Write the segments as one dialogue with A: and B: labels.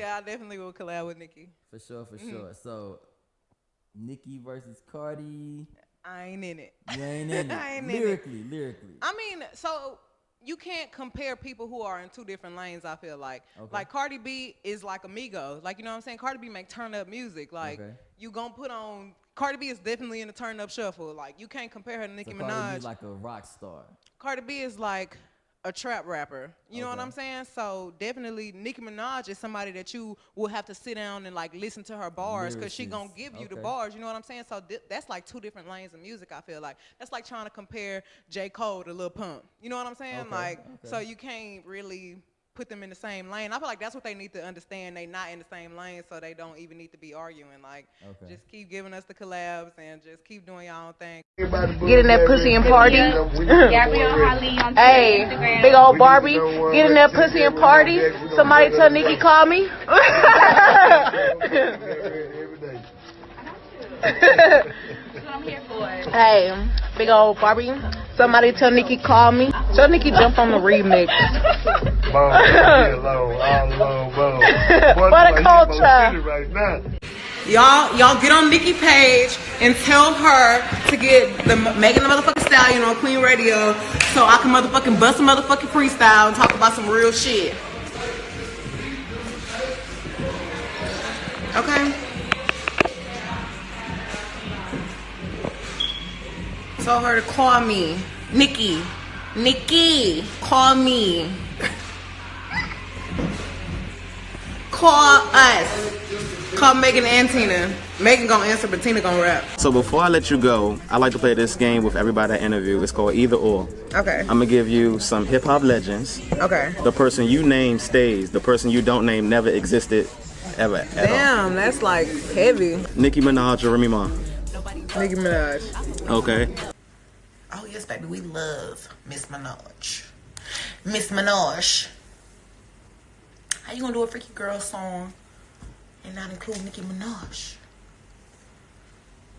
A: Yeah, I definitely will collab with Nicki.
B: For sure, for mm-hmm. sure. So, Nicki versus Cardi.
A: I ain't in it.
B: You ain't in it. I ain't lyrically, in it. lyrically.
A: I mean, so you can't compare people who are in two different lanes. I feel like, okay. like Cardi B is like Amigo, like you know what I'm saying. Cardi B make turn up music. Like okay. you gonna put on. Cardi B is definitely in the turn up shuffle. Like you can't compare her to Nicki so Minaj. Cardi
B: B like a rock star.
A: Cardi B is like a trap rapper. You okay. know what I'm saying? So definitely Nicki Minaj is somebody that you will have to sit down and like listen to her bars because she gonna give you okay. the bars. You know what I'm saying? So that's like two different lanes of music. I feel like that's like trying to compare J Cole to Lil Pump. You know what I'm saying? Okay. Like so you can't really put them in the same lane. I feel like that's what they need to understand. They not in the same lane, so they don't even need to be arguing. Like, okay. just keep giving us the collabs and just keep doing your own thing.
C: Get in that pussy and party. hey, big old Barbie. Get in that pussy and party. Somebody tell Nicki call me. hey, big old Barbie. Somebody tell Nicki call me. Tell Nicki jump on the remix. what a culture.
A: Y'all, y'all get on Nicki page and tell her to get the Megan the motherfucking stallion on Queen Radio so I can motherfucking bust a motherfucking freestyle and talk about some real shit. Okay. Told her to call me. Nicki. Nicki. Call me. Call us. Call Megan and Tina. Megan gonna answer, but Tina gonna rap.
D: So before I let you go, I like to play this game with everybody I interview. It's called Either Or.
A: Okay. I'm
D: gonna give you some hip hop legends.
A: Okay.
D: The person you name stays. The person you don't name never existed ever.
A: Damn, that's like heavy.
D: Nicki Minaj or Remy Ma?
A: Nicki Minaj.
D: Okay.
A: Oh yes, baby, we love Miss Minaj. Miss Minaj. How you gonna do a freaky girl song and not include Nicki Minaj?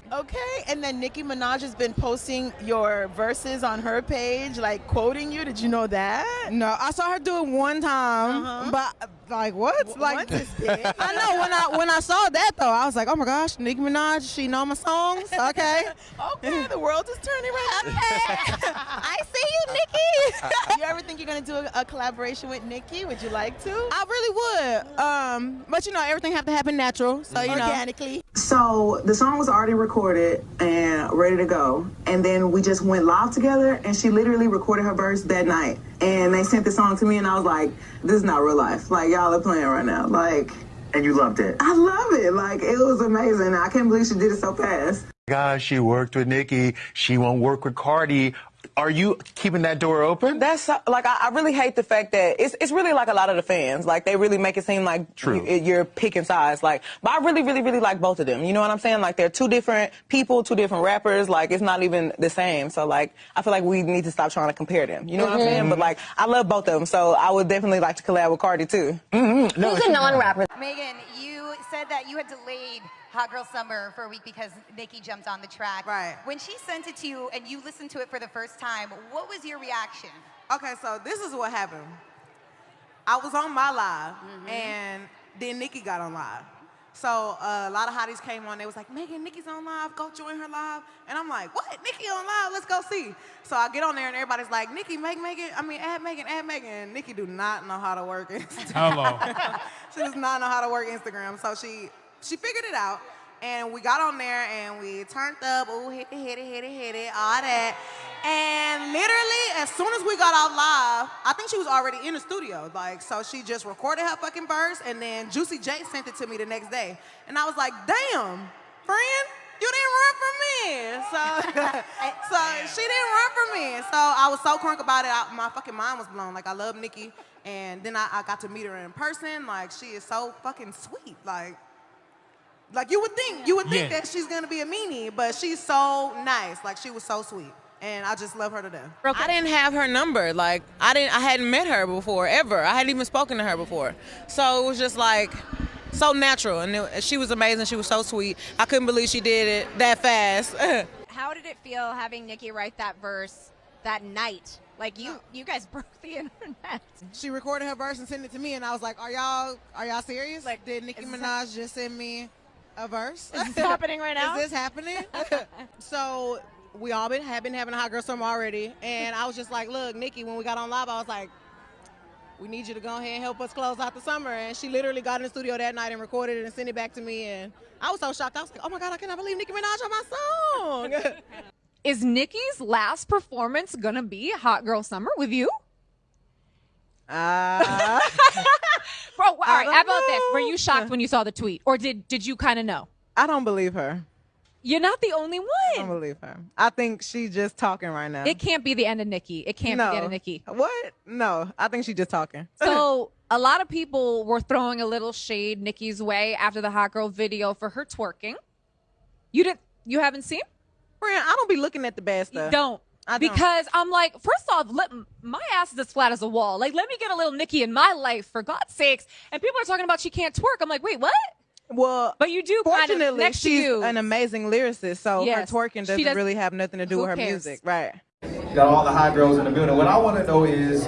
E: Okay, and then Nicki Minaj has been posting your verses on her page, like quoting you. Did you know that?
A: No, I saw her do it one time, uh-huh. but like what? W- like I know when I when I saw that though, I was like, oh my gosh, Nicki Minaj, she know my songs. Okay,
E: okay, the world is turning around.
A: I see you, Nicki.
E: you ever think you're gonna do a, a, collaboration with Nicki? Would you like to?
A: I really would. Um, but you know, everything have to happen natural, so you
E: organically. Know.
F: So the song was already recorded and ready to go. And then we just went live together and she literally recorded her verse that night. And they sent the song to me and I was like, this is not real life. Like y'all are playing right now. Like
G: And you loved it.
F: I love it. Like it was amazing. I can't believe she did it so fast.
G: Gosh, she worked with Nicki. She won't work with Cardi are you keeping that door open?
A: That's like I, I, really hate the fact that it's it's really like a lot of the fans like they really make it seem like
G: True.
A: You, are picking sides like but I really really really like both of them. You know what I'm saying? Like they're two different people, two different rappers. Like it's not even the same. So like I feel like we need to stop trying to compare them. You know mm-hmm. what I'm saying? But like I love both of them, so I would definitely like to collab with Cardi too.
C: Mm-hmm. No, Who's a non-rapper?
H: Megan, you said that you had delayed Hot Girl Summer for a week because Nicki jumped on the track.
A: Right.
H: When she sent it to you and you listened to it for the first time, what was your reaction?
A: Okay, so this is what happened. I was on my live, mm-hmm. and then Nicki got on live. So uh, a lot of hotties came on. They was like, Megan, Nicki's on live. Go join her live. And I'm like, what? Nicki on live? Let's go see. So I get on there and everybody's like, Nicki, make Megan. I mean, add Megan, add Megan. And Nicki do not know how to work Instagram.
I: Hello.
A: she does not know how to work Instagram. So she she figured it out. And we got on there and we turned up, oh, hit it, hit it, hit it, hit it, all that. And literally, as soon as we got out live, I think she was already in the studio. Like, so she just recorded her fucking verse, and then Juicy J sent it to me the next day. And I was like, damn, friend, you didn't run from me. So, so she didn't run from me. So I was so crunk about it. I, my fucking mind was blown. Like, I love Nicki. And then I, I got to meet her in person. Like, she is so fucking sweet. Like, like you would think, you would think yeah. that she's gonna be a meanie, but she's so nice. Like she was so sweet. And I just love her to death. I didn't have her number. Like I didn't I hadn't met her before ever. I hadn't even spoken to her before. So it was just like so natural and it, she was amazing. She was so sweet. I couldn't believe she did it that fast.
H: How did it feel having Nicki write that verse that night
I: Like you, you guys broke the internet.
A: She recorded her verse and sent it to me, and I was like, "Are y'all, are y'all serious? Like, did Nicki Minaj just send me a verse?
I: Is this happening right now?
A: Is this happening?" so we all been have been having a hot girl summer already, and I was just like, "Look, Nicki, when we got on live, I was like." We need you to go ahead and help us close out the summer. And she literally got in the studio that night and recorded it and sent it back to me. And I was so shocked. I was like, oh my God, I cannot believe Nicki Minaj on my song.
J: Is Nicki's last performance gonna be Hot Girl Summer with you?
A: Uh,
J: Bro, all right, how about this? Were you shocked when you saw the tweet? Or did did you kind of know?
A: I don't believe her.
J: You're not the only one.
A: I don't believe her. I think she's just talking right now.
J: It can't be the end of Nicki. It can't be the end of Nicki.
A: What? No, I think she's just talking.
J: So a lot of people were throwing a little shade Nicki's way after the hot girl video for her twerking. You didn't you haven't seen?
A: Friend, I don't be looking at the bad stuff.
J: don't.
A: Don't.
J: Because I'm like, first off, let, my ass is as flat as a wall. Like, let me get a little Nicki in my life, for God's sakes. And people are talking about she can't twerk. I'm like, wait, what?
A: Well,
J: But you do kind of
A: fortunately,
J: next to
A: she's
J: you.
A: an amazing lyricist, so
J: Yes.
A: her twerking doesn't
J: does-
A: really have nothing to do with her
J: cares?
A: music, right?
K: got all the hot girls in the building. What I want to know is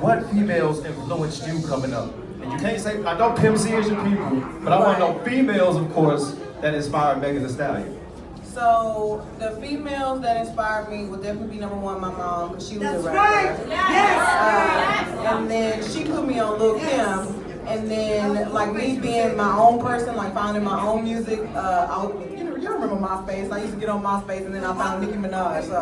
K: what females influenced you coming up? And you can't say, I know Pimp C is your people, but I want to know females, of course, that inspired Megan Thee Stallion.
F: So the females that inspired me would definitely be number one, my mom, because she was a rapper. Yes. and then she put me on Lil Kim. And then, like me being my own person, like finding my own music, uh, I would, you know, you remember MySpace. I used to get on MySpace, and then I found Nicki Minaj. So,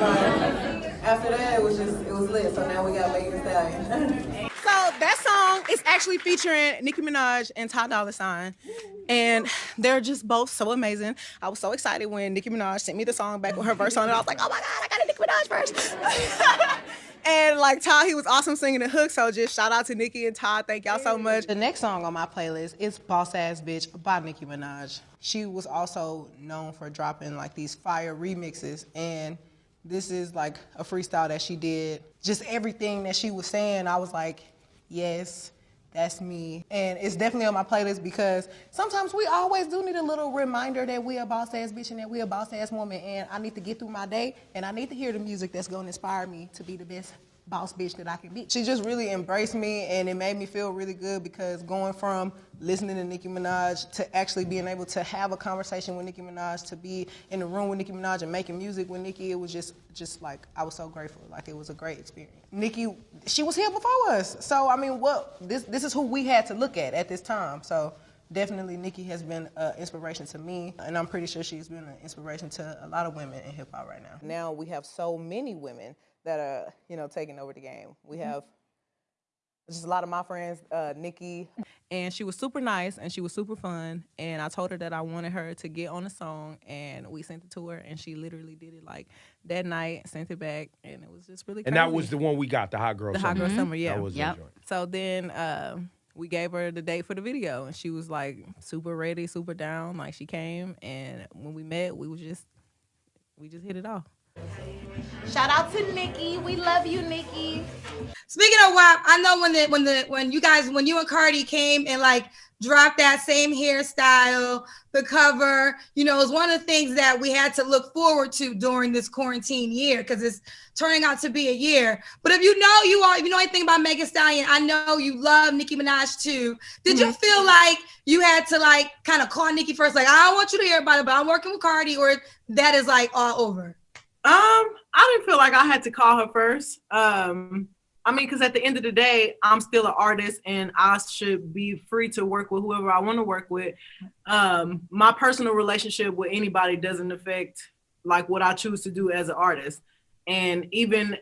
F: like, after that, it was just, it was lit. So now we got Megan Thee Stallion.
A: So that song is actually featuring Nicki Minaj and Ty Dolla Sign, and they're just both so amazing. I was so excited when Nicki Minaj sent me the song back with her verse on it. I was like, oh my god, I got a Nicki Minaj verse. and like Ty, he was awesome singing the hook. So just shout out to Nicki and Ty. Thank y'all so much. The next song on my playlist is "Boss Ass Bitch" by Nicki Minaj. She was also known for dropping like these fire remixes and. This is like a freestyle that she did. Just everything that she was saying, I was like, yes, that's me. And it's definitely on my playlist because sometimes we always do need a little reminder that we a boss ass bitch and that we a boss ass woman. And I need to get through my day and I need to hear the music that's gonna inspire me to be the best boss bitch that I can be. She just really embraced me and it made me feel really good because going from listening to Nicki Minaj to actually being able to have a conversation with Nicki Minaj, to be in the room with Nicki Minaj and making music with Nicki, it was just just like I was so grateful. Like it was a great experience. Nicki, she was here before us. So I mean what this this is who we had to look at at this time. So definitely Nicki has been an inspiration to me and I'm pretty sure she's been an inspiration to a lot of women in hip hop right now. Now we have so many women that are, you know, taking over the game. We have just a lot of my friends, uh, Nicki. And she was super nice and she was super fun. And I told her that I wanted her to get on the song and we sent it to her and she literally did it like that night, sent it back, and it was just really
L: And that was the one we got, the Hot Girl
A: the
L: Summer.
A: Hot Girl Summer, yeah.
L: That was the joint.
A: So then um, we gave her the date for the video and she was like super ready, super down. Like she came and when we met, we was just, we just hit it off.
H: Shout out to Nicki. We love you, Nicki.
M: Speaking of WAP, I know when the when the when you guys when you and Cardi came and like dropped that same hairstyle, the cover, you know, it was one of the things that we had to look forward to during this quarantine year because it's turning out to be a year. But if you know you are, if you know anything about Megan Stallion, I know you love Nicki Minaj too. Did you mm-hmm. feel like you had to like kind of call Nicki first, like I don't want you to hear about it, but I'm working with Cardi, or that is like all over?
N: Um, I didn't feel like I had to call her first. Um, I mean, because at the end of the day, I'm still an artist and I should be free to work with whoever I want to work with. Um, my personal relationship with anybody doesn't affect like what I choose to do as an artist. And even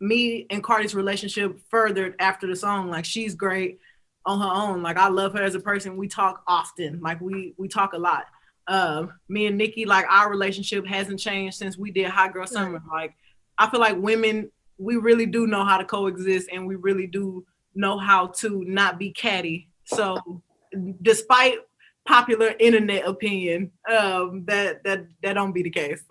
N: me and Cardi's relationship furthered after the song. Like she's great on her own. Like I love her as a person. We talk often. Like we we talk a lot. Um, me and Nicki, like our relationship hasn't changed since we did Hot Girl Summer. Like I feel like women, we really do know how to coexist and we really do know how to not be catty. So despite popular internet opinion, um, that that that don't be the case.